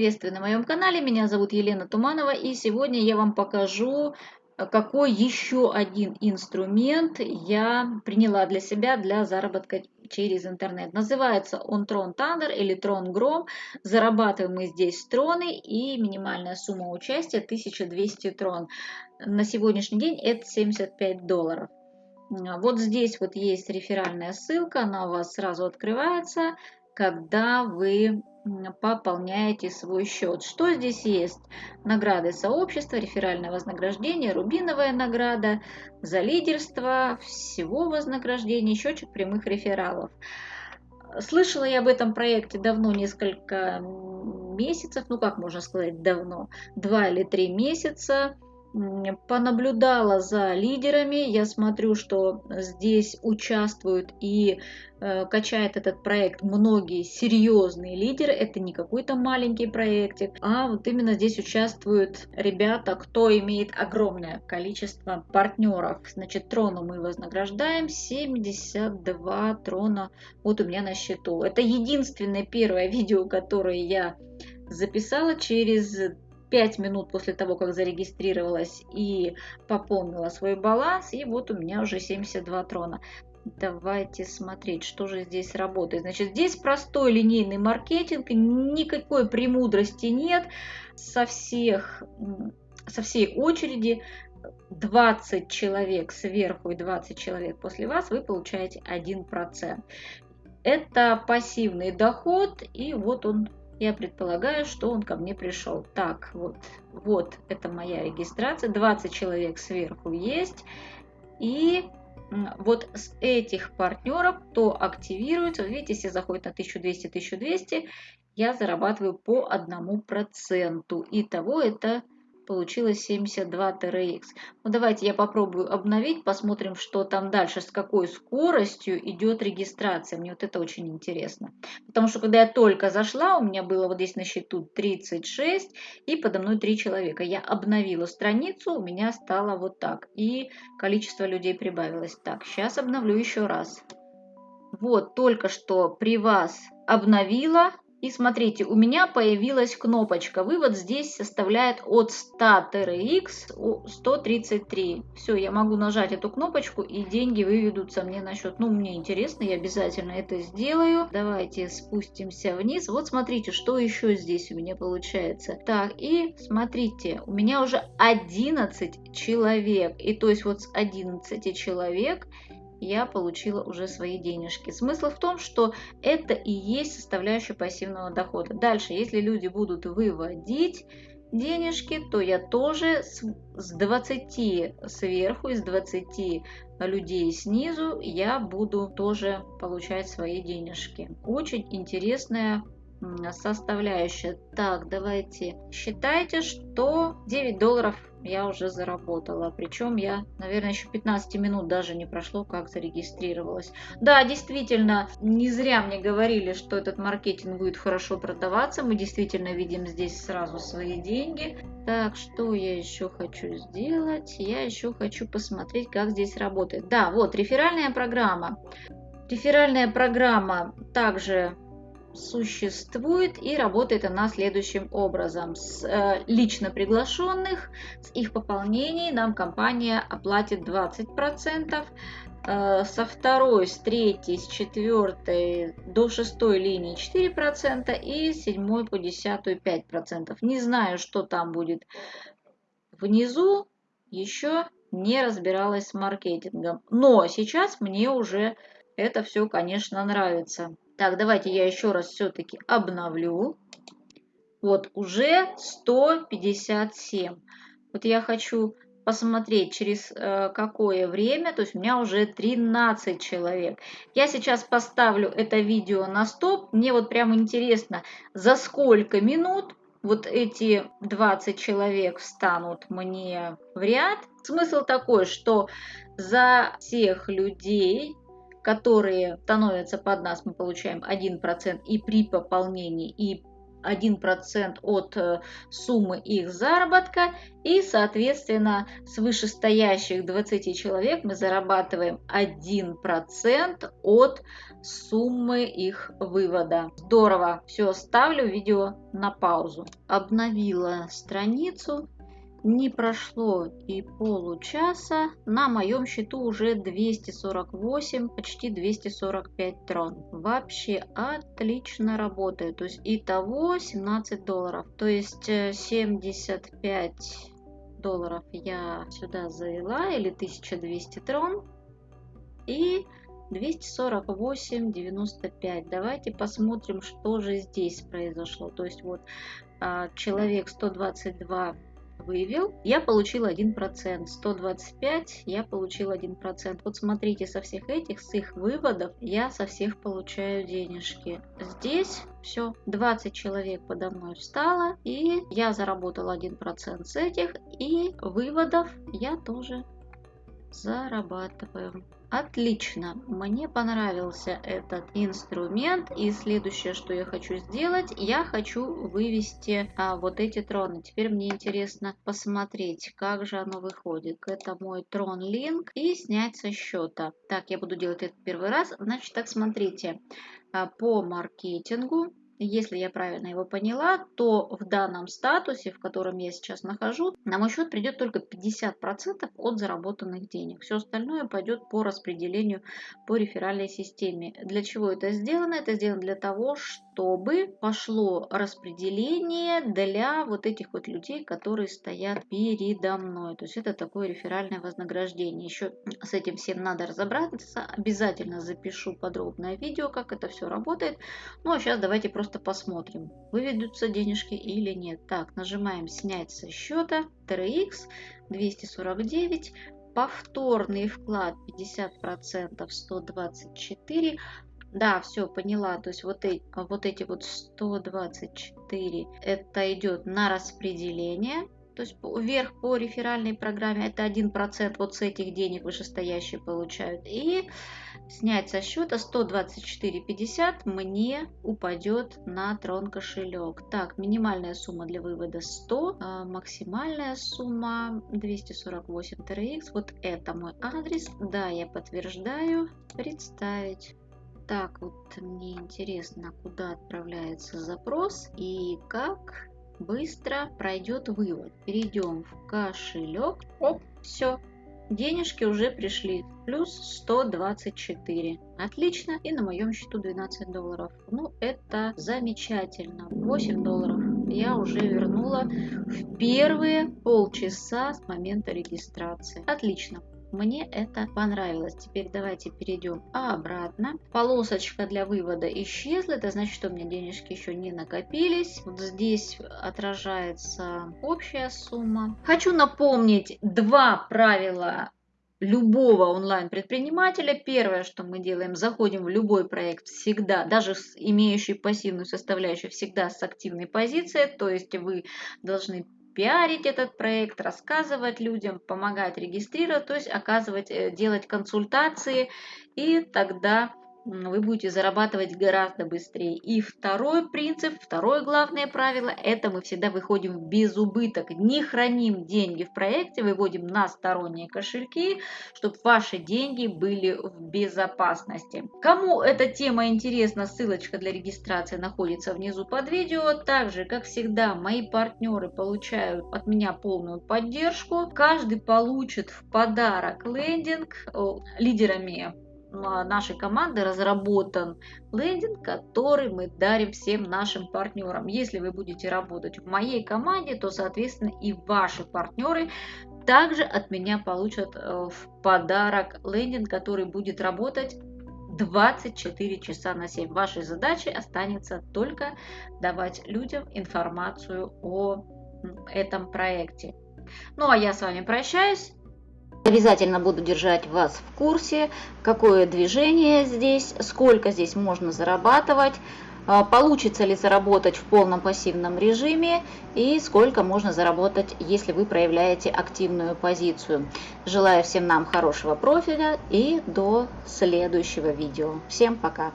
приветствую на моем канале, меня зовут Елена Туманова и сегодня я вам покажу, э, какой еще один инструмент я приняла для себя для заработка через интернет. Называется он Tron Thunder или Tron Grom. Зарабатываем мы здесь троны и минимальная сумма участия 1200 трон. На сегодняшний день это 75 долларов. Вот здесь вот есть реферальная ссылка, она у вас сразу открывается, когда вы пополняете свой счет. Что здесь есть? Награды сообщества, реферальное вознаграждение, рубиновая награда, за лидерство, всего вознаграждения, счетчик прямых рефералов. Слышала я об этом проекте давно, несколько месяцев, ну как можно сказать давно, два или три месяца понаблюдала за лидерами. Я смотрю, что здесь участвуют и э, качает этот проект многие серьезные лидеры. Это не какой-то маленький проектик, а вот именно здесь участвуют ребята, кто имеет огромное количество партнеров. Значит, трону мы вознаграждаем 72 трона. Вот у меня на счету. Это единственное первое видео, которое я записала через 5 минут после того, как зарегистрировалась и пополнила свой баланс. И вот у меня уже 72 трона. Давайте смотреть, что же здесь работает. Значит, здесь простой линейный маркетинг, никакой премудрости нет. Со, всех, со всей очереди 20 человек сверху и 20 человек после вас, вы получаете 1%. Это пассивный доход, и вот он я предполагаю, что он ко мне пришел. Так, вот, вот это моя регистрация, 20 человек сверху есть, и вот с этих партнеров, кто активируется, видите, если заходит на 1200-1200, я зарабатываю по одному проценту. Итого это получилось 72 TRX. Ну давайте я попробую обновить, посмотрим, что там дальше, с какой скоростью идет регистрация. Мне вот это очень интересно. Потому что когда я только зашла, у меня было вот здесь на счету 36 и подо мной 3 человека. Я обновила страницу, у меня стало вот так. И количество людей прибавилось. Так, сейчас обновлю еще раз. Вот, только что при вас обновила, и смотрите, у меня появилась кнопочка. Вывод здесь составляет от 100 TRX 133. Все, я могу нажать эту кнопочку и деньги выведутся мне на счет. Ну, мне интересно, я обязательно это сделаю. Давайте спустимся вниз. Вот смотрите, что еще здесь у меня получается. Так, и смотрите, у меня уже 11 человек. И то есть вот с 11 человек я получила уже свои денежки. Смысл в том, что это и есть составляющая пассивного дохода. Дальше, если люди будут выводить денежки, то я тоже с, с 20 сверху, из 20 людей снизу я буду тоже получать свои денежки. Очень интересная составляющая. Так, давайте считайте, что 9 долларов я уже заработала. Причем я, наверное, еще 15 минут даже не прошло, как зарегистрировалась. Да, действительно, не зря мне говорили, что этот маркетинг будет хорошо продаваться. Мы действительно видим здесь сразу свои деньги. Так, что я еще хочу сделать? Я еще хочу посмотреть, как здесь работает. Да, вот, реферальная программа. Реферальная программа также существует и работает она следующим образом. С э, лично приглашенных, с их пополнений нам компания оплатит 20%, э, со второй, с третьей, с четвертой до шестой линии 4% и с седьмой по десятую 5%. Не знаю, что там будет внизу, еще не разбиралась с маркетингом. Но сейчас мне уже это все, конечно, нравится. Так, давайте я еще раз все-таки обновлю. Вот, уже 157. Вот я хочу посмотреть, через э, какое время, то есть у меня уже 13 человек. Я сейчас поставлю это видео на стоп. Мне вот прям интересно, за сколько минут вот эти 20 человек встанут мне в ряд. Смысл такой, что за всех людей которые становятся под нас, мы получаем 1%, и при пополнении, и 1% от э, суммы их заработка. И, соответственно, с вышестоящих 20 человек мы зарабатываем 1% от суммы их вывода. Здорово. Все, ставлю видео на паузу. Обновила страницу. Не прошло и получаса, на моем счету уже 248, почти 245 трон. Вообще отлично работает. То есть итого 17 долларов. То есть 75 э, долларов я сюда завела, или 1200 трон. И 248,95. Давайте посмотрим, что же здесь произошло. То есть вот а, человек 122 вывел, я получил 1%. 125 я получил 1%. Вот смотрите, со всех этих, с их выводов, я со всех получаю денежки. Здесь все, 20 человек подо мной встало, и я заработал 1% с этих, и выводов я тоже зарабатываю. Отлично, мне понравился этот инструмент. И следующее, что я хочу сделать, я хочу вывести а, вот эти троны. Теперь мне интересно посмотреть, как же оно выходит. Это мой трон линк и снять со счета. Так, я буду делать это первый раз. Значит, так смотрите, а, по маркетингу если я правильно его поняла, то в данном статусе, в котором я сейчас нахожу, на мой счет придет только 50% от заработанных денег. Все остальное пойдет по распределению по реферальной системе. Для чего это сделано? Это сделано для того, чтобы пошло распределение для вот этих вот людей, которые стоят передо мной. То есть это такое реферальное вознаграждение. Еще с этим всем надо разобраться. Обязательно запишу подробное видео, как это все работает. Ну а сейчас давайте просто просто посмотрим, выведутся денежки или нет. Так, нажимаем снять со счета, TRX 249, повторный вклад 50%, 124, да, все, поняла. То есть вот эти, вот эти вот 124, это идет на распределение то есть вверх по реферальной программе это 1% вот с этих денег вышестоящие получают. И снять со счета 124,50 мне упадет на трон кошелек. Так, минимальная сумма для вывода 100, а максимальная сумма 248 TRX. Вот это мой адрес. Да, я подтверждаю. Представить. Так, вот мне интересно, куда отправляется запрос и как быстро пройдет вывод. Перейдем в кошелек. Оп, все. Денежки уже пришли. Плюс 124. Отлично. И на моем счету 12 долларов. Ну, это замечательно. 8 долларов я уже вернула в первые полчаса с момента регистрации. Отлично. Мне это понравилось. Теперь давайте перейдем обратно. Полосочка для вывода исчезла. Это значит, что у меня денежки еще не накопились. Вот здесь отражается общая сумма. Хочу напомнить два правила любого онлайн-предпринимателя. Первое, что мы делаем, заходим в любой проект всегда, даже имеющий пассивную составляющую, всегда с активной позицией. То есть вы должны пиарить этот проект, рассказывать людям, помогать регистрировать, то есть оказывать, э, делать консультации, и тогда вы будете зарабатывать гораздо быстрее. И второй принцип, второе главное правило, это мы всегда выходим в безубыток. Не храним деньги в проекте, выводим на сторонние кошельки, чтобы ваши деньги были в безопасности. Кому эта тема интересна, ссылочка для регистрации находится внизу под видео. Также, как всегда, мои партнеры получают от меня полную поддержку. Каждый получит в подарок лендинг лидерами нашей команды разработан лендинг, который мы дарим всем нашим партнерам. Если вы будете работать в моей команде, то, соответственно, и ваши партнеры также от меня получат э, в подарок лендинг, который будет работать 24 часа на 7. Вашей задачей останется только давать людям информацию о этом проекте. Ну а я с вами прощаюсь. Обязательно буду держать вас в курсе, какое движение здесь, сколько здесь можно зарабатывать, а, получится ли заработать в полном пассивном режиме и сколько можно заработать, если вы проявляете активную позицию. Желаю всем нам хорошего профиля и до следующего видео. Всем пока!